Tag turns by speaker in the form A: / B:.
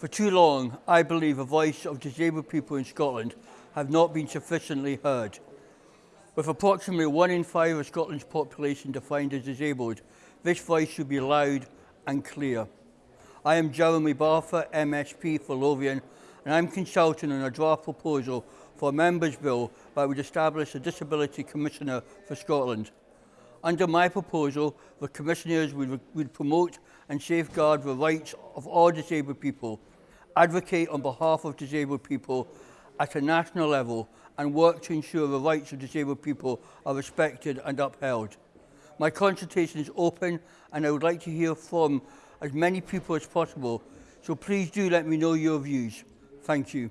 A: For too long, I believe the voice of disabled people in Scotland have not been sufficiently heard. With approximately one in five of Scotland's population defined as disabled, this voice should be loud and clear. I am Jeremy Barfer, MSP for Lothian, and I'm consulting on a draft proposal for a Members' Bill that would establish a Disability Commissioner for Scotland. Under my proposal, the Commissioners would, would promote and safeguard the rights of all disabled people, advocate on behalf of disabled people at a national level and work to ensure the rights of disabled people are respected and upheld. My consultation is open and I would like to hear from as many people as possible, so please do let me know your views. Thank you.